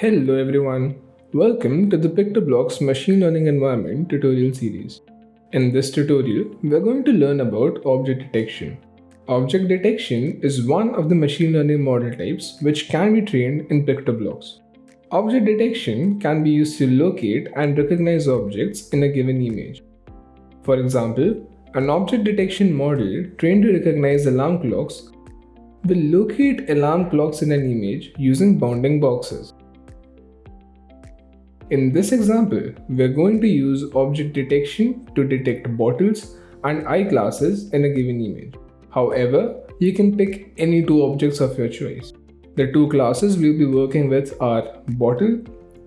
Hello everyone, welcome to the PictoBlox Machine Learning Environment tutorial series. In this tutorial, we are going to learn about object detection. Object detection is one of the machine learning model types which can be trained in PictoBlox. Object detection can be used to locate and recognize objects in a given image. For example, an object detection model trained to recognize alarm clocks will locate alarm clocks in an image using bounding boxes. In this example, we're going to use object detection to detect bottles and eyeglasses in a given image. However, you can pick any two objects of your choice. The two classes we'll be working with are bottle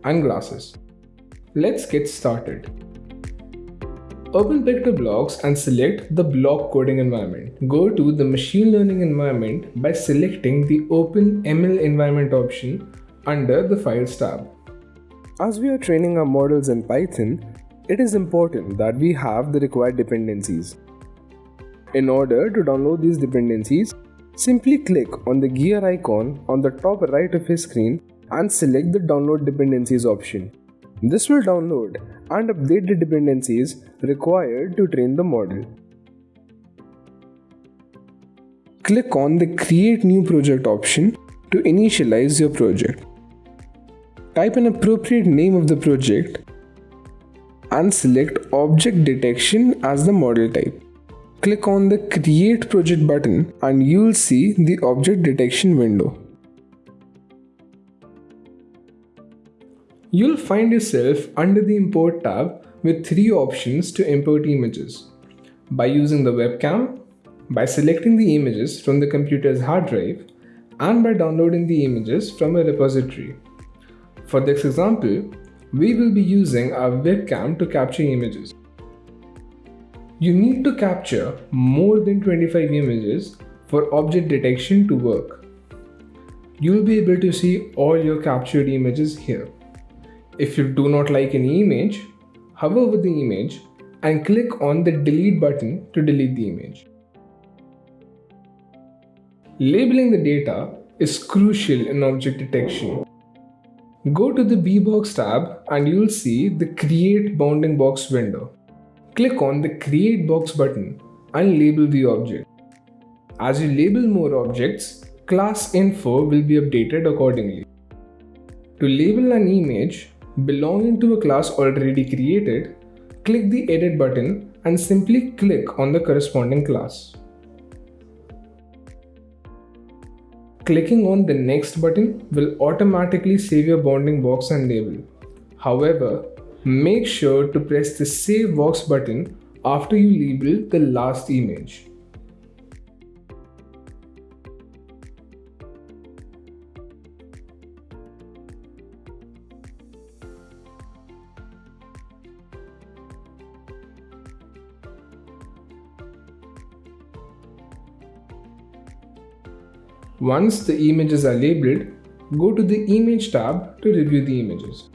and glasses. Let's get started. Open PictoBlox and select the block coding environment. Go to the machine learning environment by selecting the Open ML environment option under the Files tab. As we are training our models in Python, it is important that we have the required dependencies. In order to download these dependencies, simply click on the gear icon on the top right of your screen and select the download dependencies option. This will download and update the dependencies required to train the model. Click on the create new project option to initialize your project. Type an appropriate name of the project and select object detection as the model type. Click on the create project button and you will see the object detection window. You'll find yourself under the import tab with three options to import images. By using the webcam, by selecting the images from the computer's hard drive, and by downloading the images from a repository. For this example, we will be using our webcam to capture images. You need to capture more than 25 images for object detection to work. You will be able to see all your captured images here. If you do not like any image, hover over the image and click on the delete button to delete the image. Labeling the data is crucial in object detection Go to the bbox tab and you'll see the create bounding box window. Click on the create box button and label the object. As you label more objects, class info will be updated accordingly. To label an image belonging to a class already created, click the edit button and simply click on the corresponding class. Clicking on the next button will automatically save your bounding box and label. However, make sure to press the save box button after you label the last image. Once the images are labeled, go to the Image tab to review the images.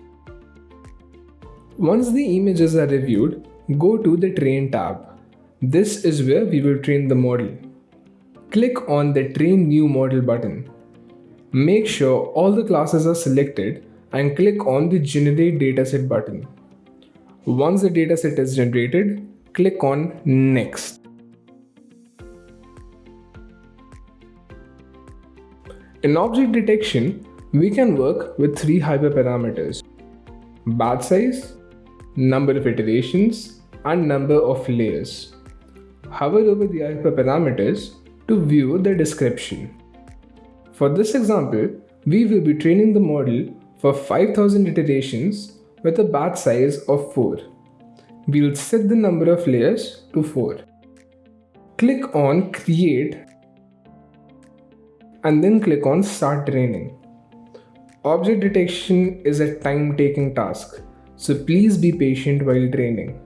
Once the images are reviewed, go to the Train tab. This is where we will train the model. Click on the Train New Model button. Make sure all the classes are selected and click on the Generate Dataset button. Once the dataset is generated, click on Next. In object detection, we can work with three hyperparameters batch size, number of iterations, and number of layers. Hover over the hyperparameters to view the description. For this example, we will be training the model for 5000 iterations with a batch size of 4. We will set the number of layers to 4. Click on Create and then click on start training. Object detection is a time taking task, so please be patient while training.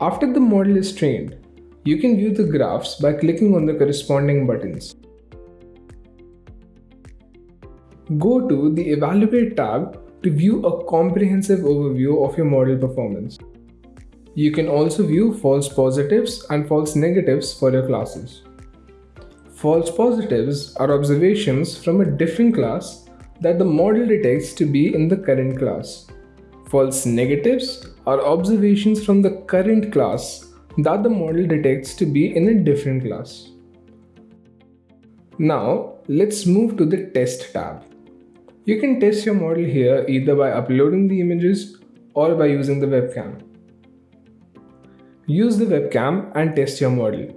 After the model is trained, you can view the graphs by clicking on the corresponding buttons. Go to the Evaluate tab to view a comprehensive overview of your model performance. You can also view false positives and false negatives for your classes. False positives are observations from a different class that the model detects to be in the current class. False negatives are observations from the current class that the model detects to be in a different class. Now, let's move to the Test tab. You can test your model here either by uploading the images or by using the webcam. Use the webcam and test your model.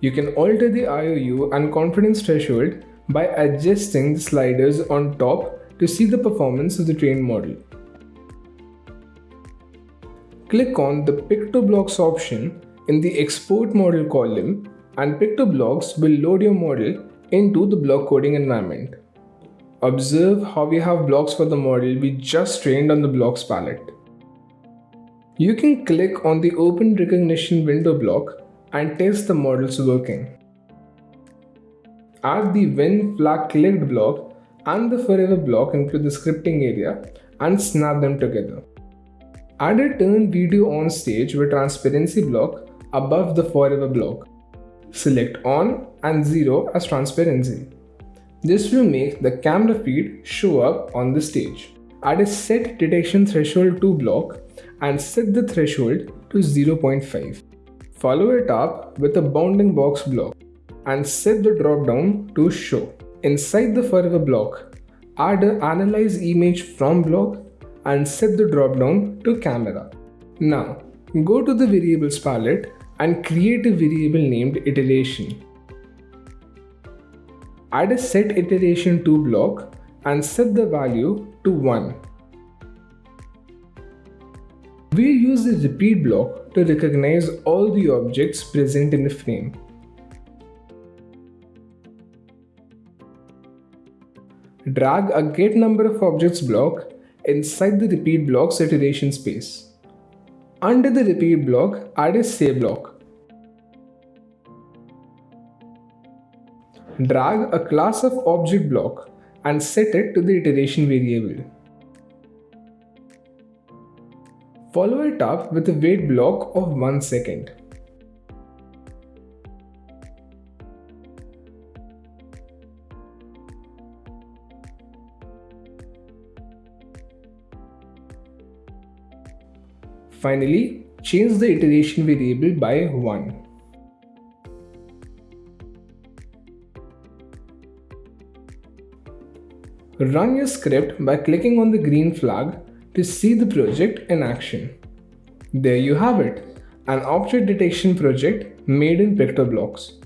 You can alter the IOU and confidence threshold by adjusting the sliders on top to see the performance of the trained model. Click on the PictoBlox option in the Export Model column and PictoBlox will load your model into the block coding environment. Observe how we have blocks for the model we just trained on the blocks palette. You can click on the Open Recognition window block and test the model's working. Add the when flag clicked block and the forever block into the scripting area and snap them together. Add a turn video on stage with transparency block above the forever block. Select on and 0 as transparency. This will make the camera feed show up on the stage. Add a set detection threshold to block and set the threshold to 0.5. Follow it up with a bounding box block and set the dropdown to show. Inside the forever block, add an analyze image from block and set the dropdown to camera. Now, go to the variables palette and create a variable named iteration. Add a set iteration to block and set the value to 1. We'll use the repeat block to recognize all the objects present in the frame. Drag a get number of objects block inside the repeat block's iteration space. Under the repeat block, add a say block. Drag a class of object block and set it to the iteration variable. Follow it up with a wait block of 1 second. Finally, change the iteration variable by 1. Run your script by clicking on the green flag to see the project in action. There you have it, an object detection project made in PictoBlox.